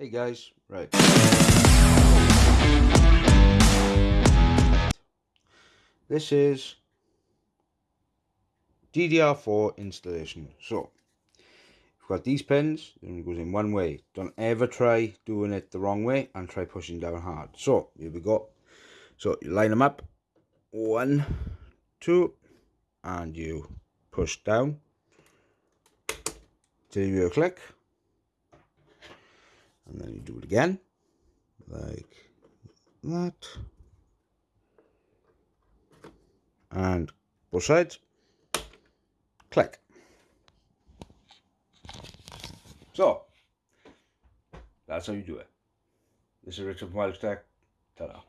Hey guys, right. This is DDR4 installation. So, you've got these pins, and it goes in one way. Don't ever try doing it the wrong way and try pushing down hard. So, here we go. So, you line them up. One, two, and you push down till you click and then you do it again. Like that. And both sides. Click. So that's how you do it. This is Richard from Wildtech ta-da